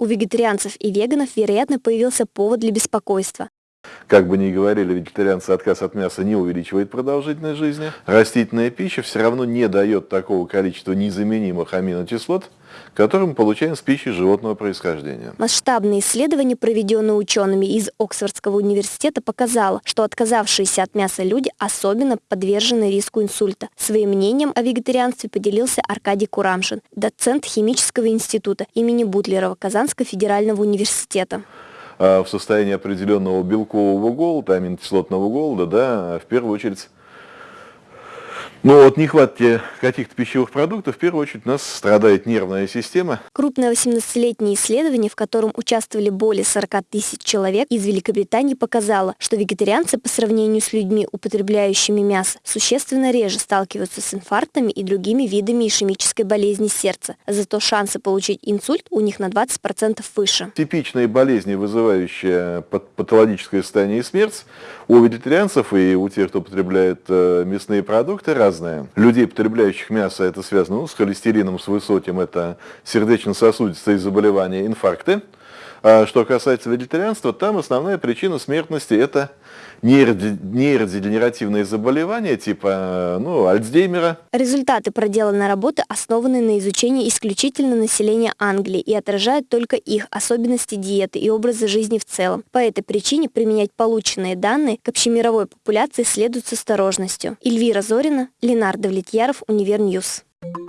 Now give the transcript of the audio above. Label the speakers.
Speaker 1: У вегетарианцев и веганов, вероятно, появился повод для беспокойства.
Speaker 2: Как бы ни говорили вегетарианцы, отказ от мяса не увеличивает продолжительность жизни. Растительная пища все равно не дает такого количества незаменимых аминокислот, которые мы получаем с пищей животного происхождения.
Speaker 1: Масштабные исследования, проведенные учеными из Оксфордского университета, показало, что отказавшиеся от мяса люди особенно подвержены риску инсульта. Своим мнением о вегетарианстве поделился Аркадий Курамшин, доцент химического института имени Бутлерова Казанского федерального университета.
Speaker 2: А, в состоянии определенного белкового голода, аминокислотного голода, да, в первую очередь но от нехватки каких-то пищевых продуктов, в первую очередь, у нас страдает нервная система.
Speaker 1: Крупное 18-летнее исследование, в котором участвовали более 40 тысяч человек из Великобритании, показало, что вегетарианцы по сравнению с людьми, употребляющими мясо, существенно реже сталкиваются с инфарктами и другими видами ишемической болезни сердца. Зато шансы получить инсульт у них на 20% выше.
Speaker 2: Типичные болезни, вызывающие патологическое состояние и смерть, у вегетарианцев и у тех, кто употребляет э, мясные продукты, разное. Людей, потребляющих мясо, это связано ну, с холестерином, с высоким, это сердечно-сосудистые заболевания, инфаркты. А что касается вегетарианства, там основная причина смертности – это нейродегенеративные заболевания типа ну, Альцгеймера.
Speaker 1: Результаты проделанной работы основаны на изучении исключительно населения Англии и отражают только их особенности диеты и образа жизни в целом. По этой причине применять полученные данные к общемировой популяции следует с осторожностью. Эльвира Зорина, Ленардо Влетьяров, Универньюз. Thank